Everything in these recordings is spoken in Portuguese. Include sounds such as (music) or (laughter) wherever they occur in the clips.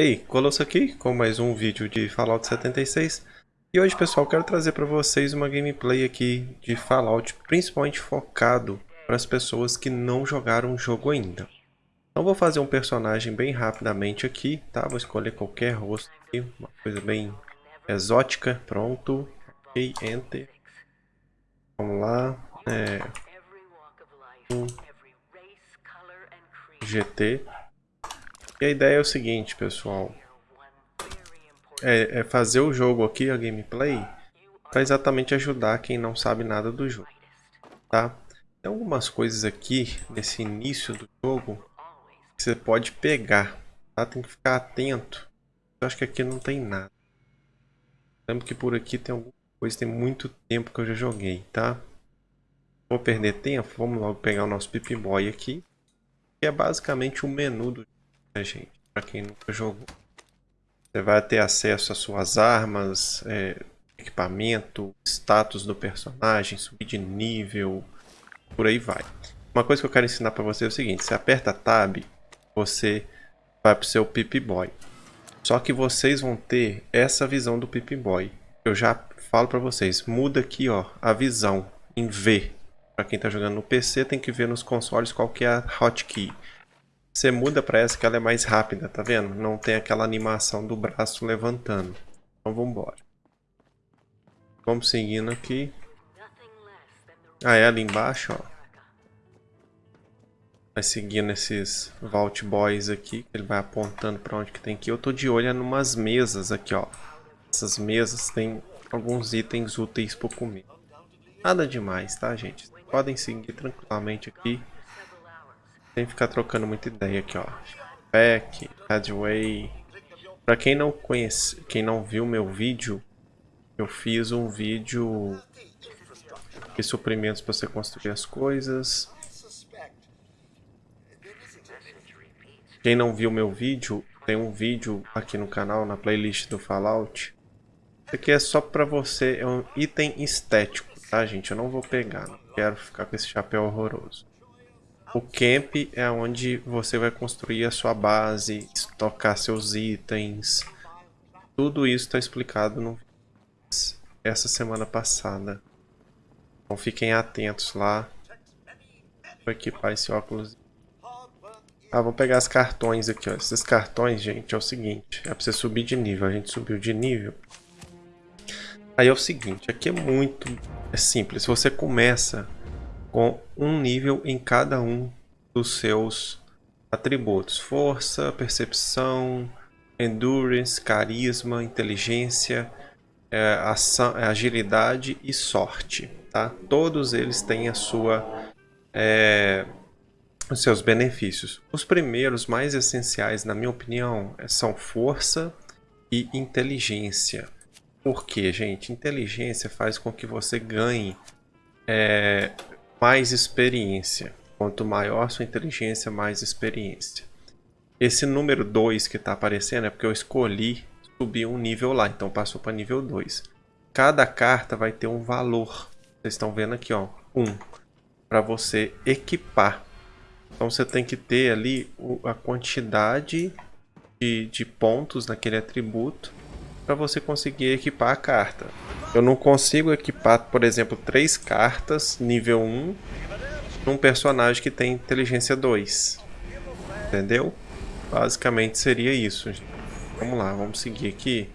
Ei, Colosso aqui com mais um vídeo de Fallout 76 e hoje pessoal quero trazer para vocês uma gameplay aqui de Fallout principalmente focado para as pessoas que não jogaram o jogo ainda. Então vou fazer um personagem bem rapidamente aqui, tá? Vou escolher qualquer rosto aqui, uma coisa bem exótica, pronto, ok, enter. Vamos lá, é... Um... GT. E a ideia é o seguinte, pessoal. É, é fazer o jogo aqui, a gameplay, para exatamente ajudar quem não sabe nada do jogo. Tá? Tem algumas coisas aqui, nesse início do jogo, que você pode pegar. Tá? Tem que ficar atento. Eu acho que aqui não tem nada. Lembro que por aqui tem alguma coisa, tem muito tempo que eu já joguei, tá? Vou perder tempo, vamos logo pegar o nosso Pip Boy aqui. Que é basicamente o menu do né, gente? Para quem nunca jogou. Você vai ter acesso às suas armas, é, equipamento, status do personagem, subir de nível, por aí vai. Uma coisa que eu quero ensinar para você é o seguinte, você aperta Tab, você vai para o seu Pip-Boy. Só que vocês vão ter essa visão do Pip-Boy. Eu já falo para vocês, muda aqui ó, a visão em V. Para quem está jogando no PC, tem que ver nos consoles qual que é a hotkey. Você muda para essa que ela é mais rápida, tá vendo? Não tem aquela animação do braço levantando. Então vamos embora. Vamos seguindo aqui. Ah, é ali embaixo, ó. Vai seguindo esses Vault Boys aqui, ele vai apontando para onde que tem que ir. Eu tô de olho em umas mesas aqui, ó. Essas mesas tem alguns itens úteis para comer. Nada demais, tá, gente? Podem seguir tranquilamente aqui. Sem ficar trocando muita ideia aqui, ó. Pack, Headway. Pra quem não conhece, quem não viu meu vídeo, eu fiz um vídeo de suprimentos para você construir as coisas. Quem não viu meu vídeo, tem um vídeo aqui no canal, na playlist do Fallout. Isso aqui é só pra você, é um item estético, tá gente? Eu não vou pegar, não quero ficar com esse chapéu horroroso. O camp é onde você vai construir a sua base, estocar seus itens. Tudo isso está explicado no essa semana passada. Então fiquem atentos lá. Vou equipar esse óculos. Ah, vou pegar os cartões aqui, ó. Esses cartões, gente, é o seguinte. É pra você subir de nível. A gente subiu de nível. Aí é o seguinte, aqui é muito é simples. Você começa com um nível em cada um dos seus atributos: força, percepção, endurance, carisma, inteligência, é, ação, é, agilidade e sorte. Tá? Todos eles têm a sua, é, os seus benefícios. Os primeiros, mais essenciais, na minha opinião, são força e inteligência. Por quê, gente? Inteligência faz com que você ganhe é, mais experiência. Quanto maior sua inteligência, mais experiência. Esse número 2 que está aparecendo é porque eu escolhi subir um nível lá, então passou para nível 2. Cada carta vai ter um valor. Vocês estão vendo aqui, ó, 1, um, para você equipar. Então você tem que ter ali a quantidade de, de pontos naquele atributo para você conseguir equipar a carta. Eu não consigo equipar, por exemplo, três cartas nível 1 num personagem que tem inteligência 2. Entendeu? Basicamente seria isso. Vamos lá, vamos seguir aqui.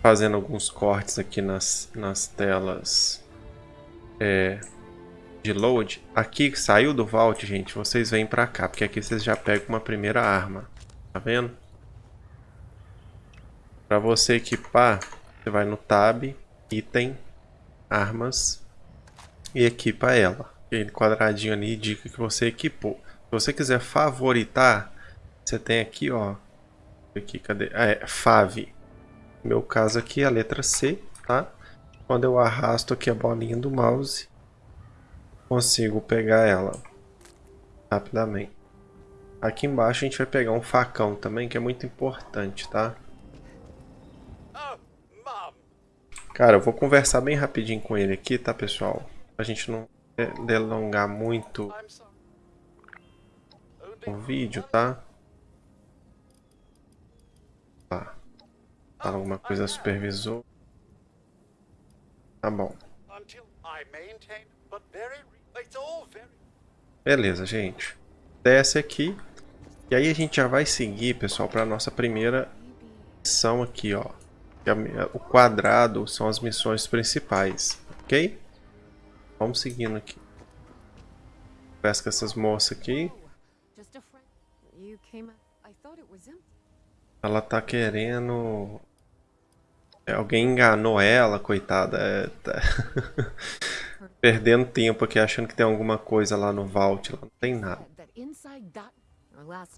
Fazendo alguns cortes aqui nas, nas telas é, de load. Aqui saiu do vault, gente, vocês vêm pra cá, porque aqui vocês já pegam uma primeira arma. Tá vendo? Para você equipar, você vai no tab, item, armas e equipa ela. Aquele quadradinho ali indica que você equipou. Se você quiser favoritar, você tem aqui, ó. Aqui, cadê? Ah, é Fave. No meu caso aqui é a letra C, tá? Quando eu arrasto aqui a bolinha do mouse, consigo pegar ela rapidamente. Aqui embaixo a gente vai pegar um facão também, que é muito importante, tá? Cara, eu vou conversar bem rapidinho com ele aqui, tá, pessoal? Pra gente não delongar muito o vídeo, tá? Tá. Fala alguma coisa supervisor. Tá bom. Beleza, gente. Desce aqui. E aí a gente já vai seguir, pessoal, para nossa primeira missão aqui, ó. O quadrado são as missões principais, ok? Vamos seguindo aqui. Pesca essas moças aqui. Ela tá querendo... É, alguém enganou ela, coitada. É, tá... (laughs) Perdendo tempo aqui, achando que tem alguma coisa lá no vault. Lá não tem nada.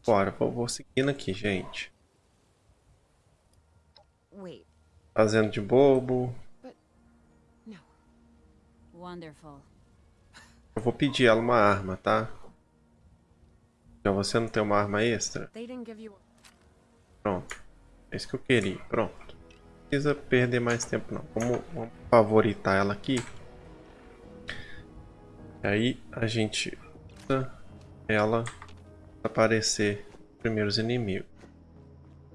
Bora, vou, vou seguindo aqui, gente. Fazendo de bobo. Eu vou pedir ela uma arma, tá? Então você não tem uma arma extra? Pronto. É isso que eu queria. Pronto. Não precisa perder mais tempo não. Vamos, vamos favoritar ela aqui. Aí a gente usa ela para aparecer os primeiros inimigos.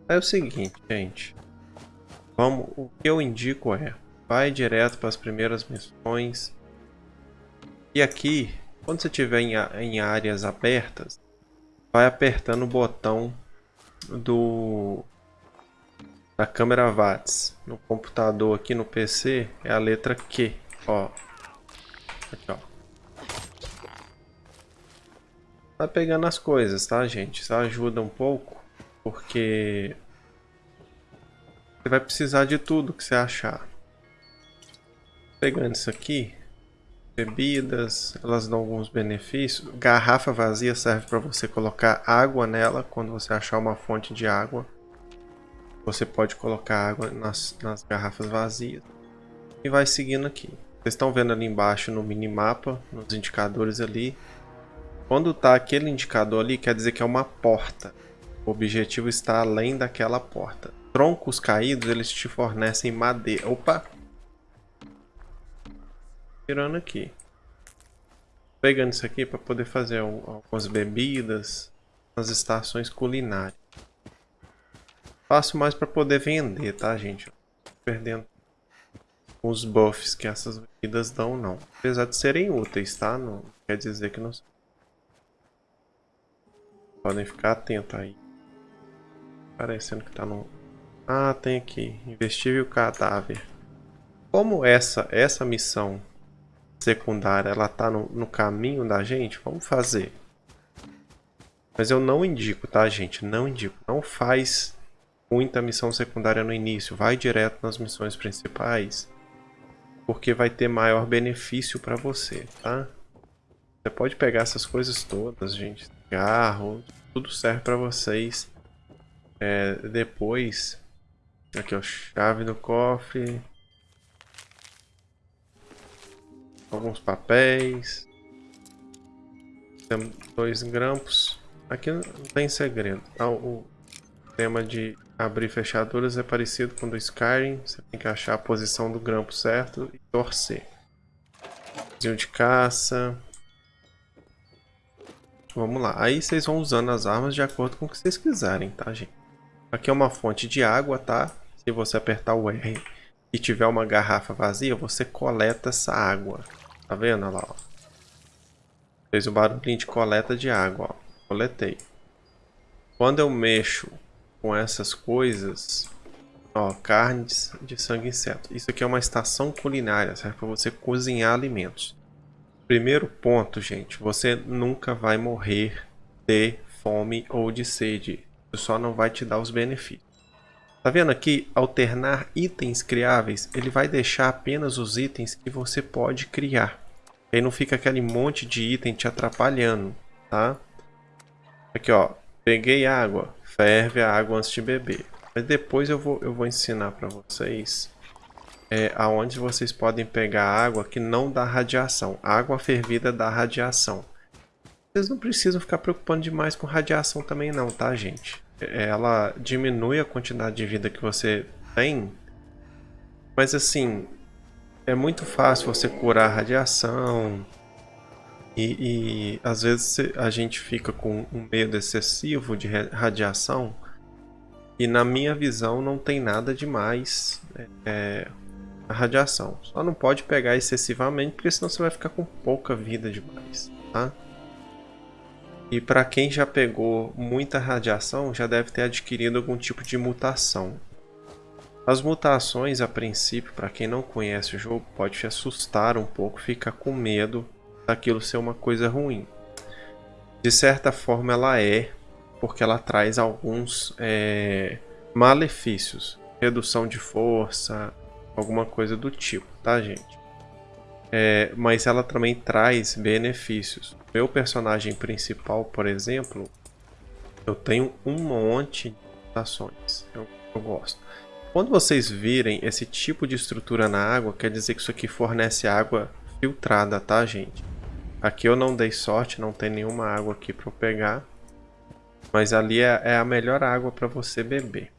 É o seguinte, gente. Vamos, o que eu indico é, vai direto para as primeiras missões. E aqui, quando você estiver em, em áreas abertas, vai apertando o botão do da câmera watts no computador aqui no PC é a letra Q, ó. Aqui, ó. Tá pegando as coisas, tá, gente? Isso ajuda um pouco, porque você vai precisar de tudo que você achar. Pegando isso aqui, bebidas, elas dão alguns benefícios. Garrafa vazia serve para você colocar água nela quando você achar uma fonte de água. Você pode colocar água nas, nas garrafas vazias. E vai seguindo aqui. Vocês estão vendo ali embaixo no minimapa, nos indicadores ali. Quando tá aquele indicador ali, quer dizer que é uma porta. O objetivo está além daquela porta. Troncos caídos, eles te fornecem madeira. Opa! Tirando aqui. Pegando isso aqui para poder fazer algumas bebidas nas estações culinárias. Faço mais para poder vender, tá, gente? Perdendo os buffs que essas bebidas dão, não. Apesar de serem úteis, tá? Não quer dizer que não Podem ficar atentos aí. Parecendo que tá no... Ah, tem aqui. Investível cadáver. Como essa, essa missão secundária, ela tá no, no caminho da gente, vamos fazer. Mas eu não indico, tá, gente? Não indico. Não faz muita missão secundária no início. Vai direto nas missões principais. Porque vai ter maior benefício para você, tá? Você pode pegar essas coisas todas, gente. Cigarro, tudo serve para vocês. É, depois, aqui ó, chave do cofre. Alguns papéis. Temos dois grampos. Aqui não tem segredo. Tá? O tema de abrir fechaduras é parecido com o do Skyrim. Você tem que achar a posição do grampo certo e torcer. de caça. Vamos lá. Aí vocês vão usando as armas de acordo com o que vocês quiserem, tá, gente? Aqui é uma fonte de água, tá? Se você apertar o R e tiver uma garrafa vazia, você coleta essa água. Tá vendo? Olha lá, ó. Fez o barulhinho de coleta de água, ó. Coletei. Quando eu mexo com essas coisas, ó, carnes de sangue inseto. Isso aqui é uma estação culinária, serve para você cozinhar alimentos. Primeiro ponto, gente, você nunca vai morrer de fome ou de sede. Isso só não vai te dar os benefícios. Tá vendo aqui? Alternar itens criáveis, ele vai deixar apenas os itens que você pode criar. Aí não fica aquele monte de item te atrapalhando, tá? Aqui, ó. Peguei água. Ferve a água antes de beber. Mas depois eu vou, eu vou ensinar para vocês é, aonde vocês podem pegar água que não dá radiação. Água fervida dá radiação. Vocês não precisam ficar preocupando demais com radiação também não, tá, gente? É, ela diminui a quantidade de vida que você tem, mas assim, é muito fácil você curar radiação, E, e às vezes a gente fica com um medo excessivo de radiação e na minha visão não tem nada demais é, radiação. Só não pode pegar excessivamente porque senão você vai ficar com pouca vida demais, tá? E para quem já pegou muita radiação já deve ter adquirido algum tipo de mutação. As mutações, a princípio, para quem não conhece o jogo, pode te assustar um pouco, ficar com medo daquilo ser uma coisa ruim. De certa forma ela é, porque ela traz alguns é, malefícios. Redução de força, alguma coisa do tipo, tá gente? É, mas ela também traz benefícios. Meu personagem principal, por exemplo, eu tenho um monte de mutações. Eu, eu gosto. Quando vocês virem esse tipo de estrutura na água, quer dizer que isso aqui fornece água filtrada, tá, gente? Aqui eu não dei sorte, não tem nenhuma água aqui para eu pegar. Mas ali é, é a melhor água para você beber.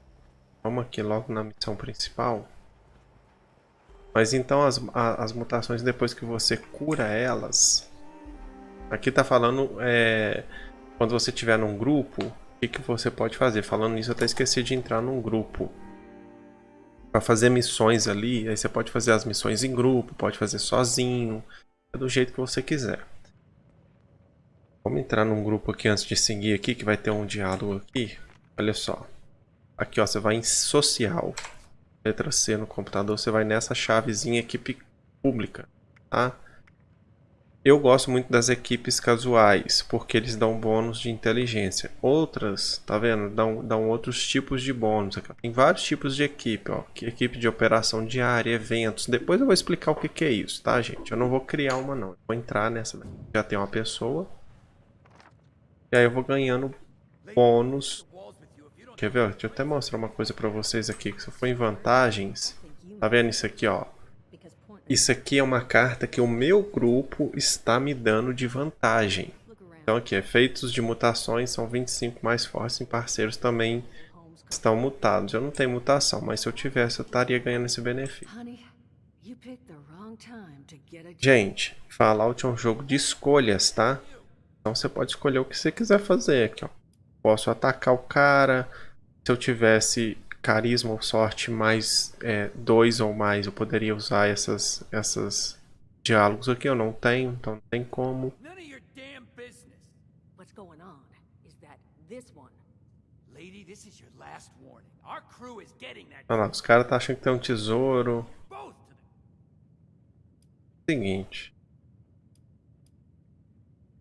Vamos aqui logo na missão principal. Mas então as, as mutações, depois que você cura elas... Aqui tá falando é, quando você estiver num grupo, o que, que você pode fazer. Falando nisso, eu até esqueci de entrar num grupo. Para fazer missões ali, aí você pode fazer as missões em grupo, pode fazer sozinho, é do jeito que você quiser. Vamos entrar num grupo aqui antes de seguir aqui, que vai ter um diálogo aqui. Olha só. Aqui, ó, você vai em social. Letra C no computador, você vai nessa chavezinha equipe pública, tá? Eu gosto muito das equipes casuais, porque eles dão bônus de inteligência. Outras, tá vendo? Dão, dão outros tipos de bônus. Tem vários tipos de equipe, ó. Equipe de operação diária, eventos. Depois eu vou explicar o que, que é isso, tá, gente? Eu não vou criar uma, não. Eu vou entrar nessa. Já tem uma pessoa. E aí eu vou ganhando bônus. Quer ver? Deixa eu até mostrar uma coisa pra vocês aqui. Que se eu for em vantagens... Tá vendo isso aqui, ó? Isso aqui é uma carta que o meu grupo está me dando de vantagem. Então aqui, efeitos de mutações são 25 mais fortes em parceiros também estão mutados. Eu não tenho mutação, mas se eu tivesse eu estaria ganhando esse benefício. Gente, Fallout é um jogo de escolhas, tá? Então você pode escolher o que você quiser fazer aqui, ó. Posso atacar o cara. Se eu tivesse carisma ou sorte mais é, dois ou mais, eu poderia usar essas, essas diálogos aqui. Eu não tenho, então não tem como. Olha lá, os caras tá achando que tem um tesouro. Seguinte.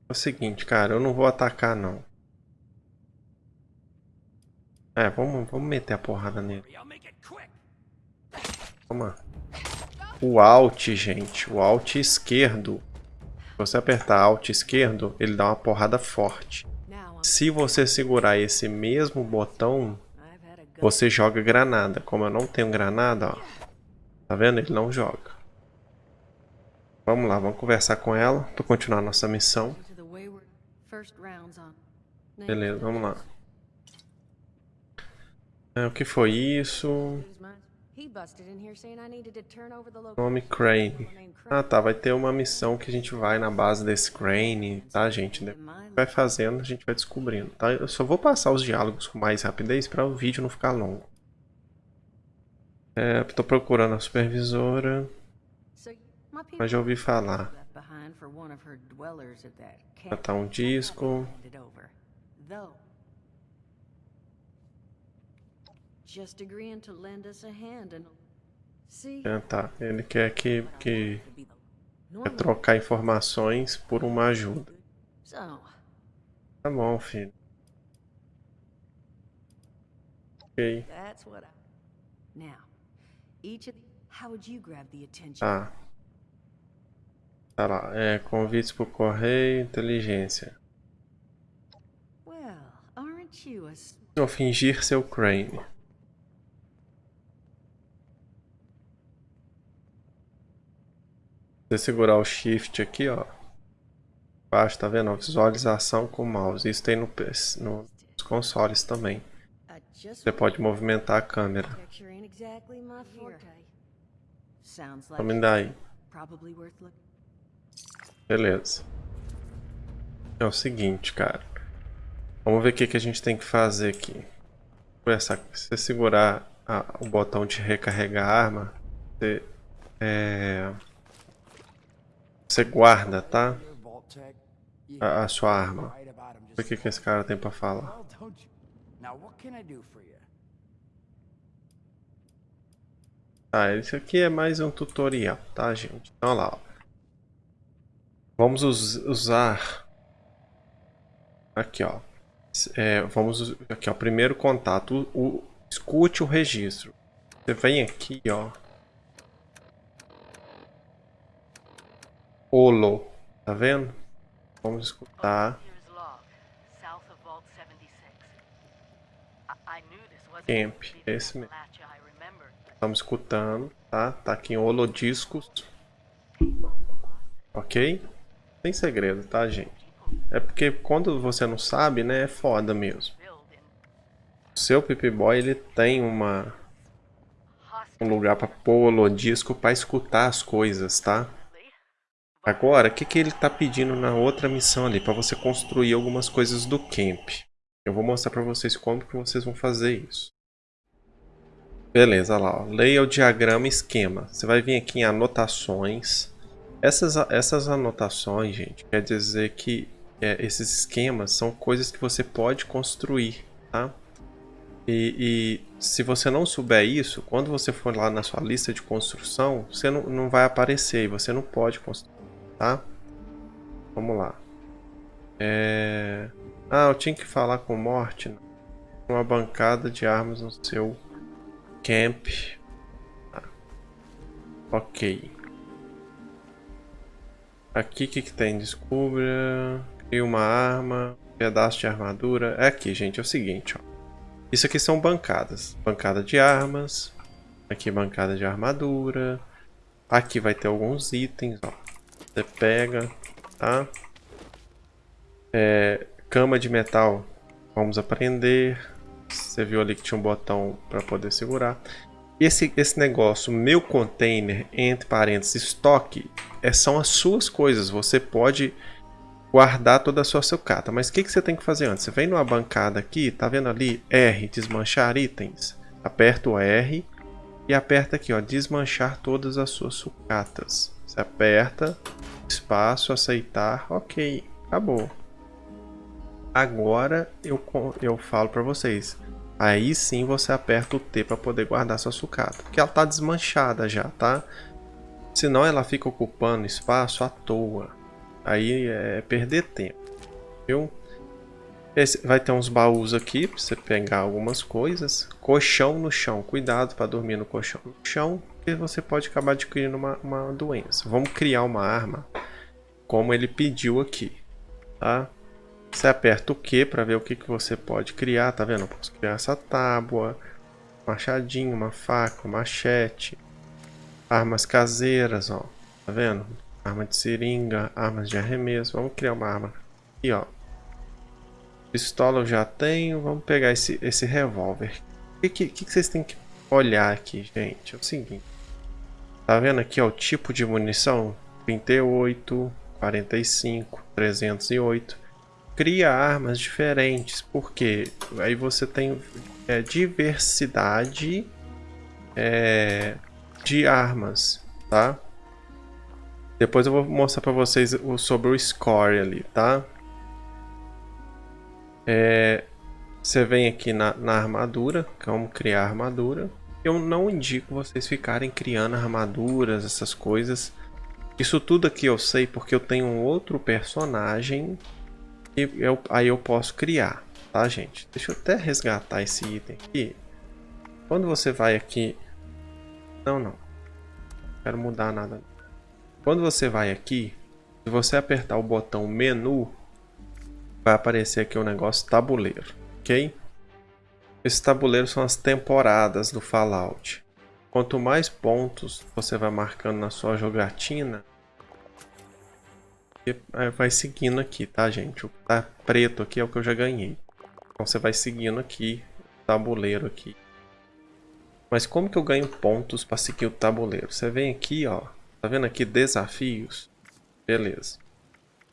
É o seguinte, cara, eu não vou atacar não. É, vamos, vamos meter a porrada nele. Toma. O Alt, gente. O Alt esquerdo. Se você apertar Alt esquerdo, ele dá uma porrada forte. Se você segurar esse mesmo botão, você joga granada. Como eu não tenho granada, ó. Tá vendo? Ele não joga. Vamos lá, vamos conversar com ela para continuar nossa missão. Beleza, vamos lá. É, o que foi isso? Nome Crane. Ah tá, vai ter uma missão que a gente vai na base desse Crane, tá gente? Vai fazendo, a gente vai descobrindo, tá? Eu só vou passar os diálogos com mais rapidez para o vídeo não ficar longo. É, tô procurando a supervisora. Mas já ouvi falar. Já tá um disco. É, tá. Ele quer que, que quer trocar informações por uma ajuda. Tá bom, filho. Ok. Tá. Tá lá. É, convites por correio, inteligência. Ou fingir seu Crane. Você segurar o Shift aqui, ó, baixo, tá vendo? Visualização com o mouse. Isso tem no, no, nos consoles também. Você pode movimentar a câmera. Vamos daí. Beleza. É o seguinte, cara. Vamos ver o que, que a gente tem que fazer aqui. Essa, se você segurar a, o botão de recarregar a arma, você, é, você guarda, tá? A, a sua arma. O que, que esse cara tem pra falar? Tá, isso aqui é mais um tutorial, tá, gente? Então, olha lá, ó. Vamos us usar... Aqui, ó. É, vamos... Aqui, ó. Primeiro contato. O, o, escute o registro. Você vem aqui, ó. Olo. Tá vendo? Vamos escutar. Camp. Esse mesmo. Estamos escutando, tá? Tá aqui em Holodiscos. Ok? Sem segredo, tá, gente? É porque quando você não sabe, né, é foda mesmo. O seu Pip-Boy, ele tem uma... Um lugar pra pôr o disco pra escutar as coisas, tá? Agora, o que, que ele tá pedindo na outra missão ali? Pra você construir algumas coisas do camp. Eu vou mostrar pra vocês como que vocês vão fazer isso. Beleza, lá, ó. Leia o diagrama esquema. Você vai vir aqui em anotações. Essas, essas anotações, gente, quer dizer que é, esses esquemas são coisas que você pode construir, tá? E, e, se você não souber isso, quando você for lá na sua lista de construção, você não, não vai aparecer e você não pode construir, tá? Vamos lá. É... Ah, eu tinha que falar com Morte. Né? Uma bancada de armas no seu camp. Ah. Ok. Aqui o que, que tem? Descubra. Cria uma arma. Pedaço de armadura. É aqui, gente. É o seguinte, ó. Isso aqui são bancadas. Bancada de armas. Aqui bancada de armadura. Aqui vai ter alguns itens, ó. Você pega, tá? É, cama de metal. Vamos aprender. Você viu ali que tinha um botão para poder segurar. Esse, esse negócio, meu container, entre parênteses, estoque, é, são as suas coisas. Você pode guardar toda a sua sucata. Mas o que, que você tem que fazer antes? Você vem numa bancada aqui, tá vendo ali? R, desmanchar itens. Aperta o R e aperta aqui, ó, desmanchar todas as suas sucatas. Você aperta, espaço, aceitar, ok, acabou. Agora eu, eu falo para vocês. Aí sim você aperta o T para poder guardar sua sucata. Porque ela está desmanchada já, tá? Senão ela fica ocupando espaço à toa. Aí é perder tempo. Viu? Esse, vai ter uns baús aqui para você pegar algumas coisas. Colchão no chão. Cuidado para dormir no colchão no chão. Porque você pode acabar adquirindo uma, uma doença. Vamos criar uma arma como ele pediu aqui. Tá? Você aperta o Q para ver o que, que você pode criar, tá vendo? Eu posso criar essa tábua, machadinho, uma faca, machete, armas caseiras, ó, tá vendo? Arma de seringa, armas de arremesso, vamos criar uma arma aqui, ó. Pistola eu já tenho, vamos pegar esse, esse revólver. O que, que, que vocês têm que olhar aqui, gente? É o seguinte, tá vendo aqui, ó, o tipo de munição? 38, 45, 308 cria armas diferentes, porque aí você tem é, diversidade é, de armas, tá? Depois eu vou mostrar para vocês sobre o score ali, tá? É, você vem aqui na, na armadura, como criar armadura. Eu não indico vocês ficarem criando armaduras, essas coisas. Isso tudo aqui eu sei porque eu tenho um outro personagem e eu, aí eu posso criar, tá gente? Deixa eu até resgatar esse item aqui. Quando você vai aqui... Não, não. Não quero mudar nada. Quando você vai aqui, se você apertar o botão menu, vai aparecer aqui o negócio tabuleiro, ok? Esses tabuleiros são as temporadas do Fallout. Quanto mais pontos você vai marcando na sua jogatina, vai seguindo aqui, tá, gente? O que tá preto aqui é o que eu já ganhei. Então você vai seguindo aqui o tabuleiro aqui. Mas como que eu ganho pontos para seguir o tabuleiro? Você vem aqui, ó. Tá vendo aqui desafios? Beleza.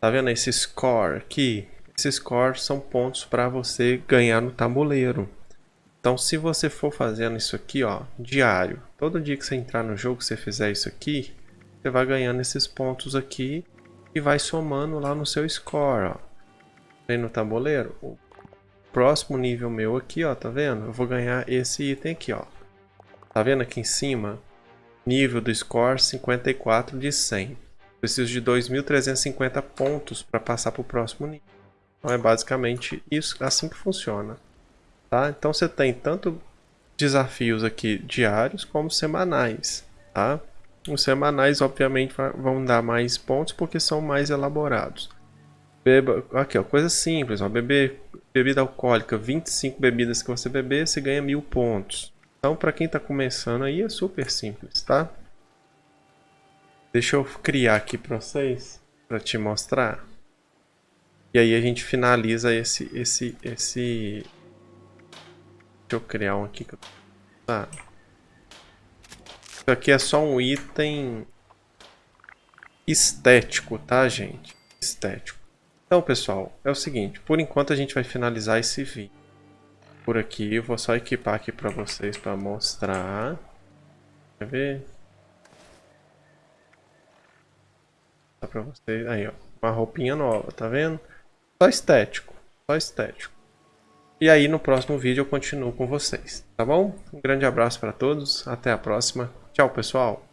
Tá vendo esse score aqui? Esse score são pontos para você ganhar no tabuleiro. Então, se você for fazendo isso aqui, ó, diário, todo dia que você entrar no jogo, você fizer isso aqui, você vai ganhando esses pontos aqui e vai somando lá no seu score, ó. Aí no tabuleiro, o próximo nível meu aqui, ó, tá vendo? Eu vou ganhar esse item aqui, ó. Tá vendo aqui em cima? Nível do score 54 de 100. Preciso de 2.350 pontos para passar para o próximo nível. Então é basicamente isso, assim que funciona. Tá? Então você tem tanto desafios aqui diários como semanais. Tá? Os semanais obviamente vão dar mais pontos porque são mais elaborados. Beba, aqui ó, coisa simples, ó, beber bebida alcoólica, 25 bebidas que você beber, você ganha mil pontos. Então para quem está começando aí é super simples, tá? Deixa eu criar aqui para vocês, para te mostrar. E aí a gente finaliza esse, esse, esse... Eu criar um aqui. Tá. Isso aqui é só um item estético, tá, gente? Estético. Então, pessoal, é o seguinte. Por enquanto a gente vai finalizar esse vídeo. Por aqui, eu vou só equipar aqui para vocês para mostrar. Quer ver? Tá pra vocês. Aí, ó. Uma roupinha nova, tá vendo? Só estético. Só estético. E aí no próximo vídeo eu continuo com vocês, tá bom? Um grande abraço para todos, até a próxima. Tchau, pessoal!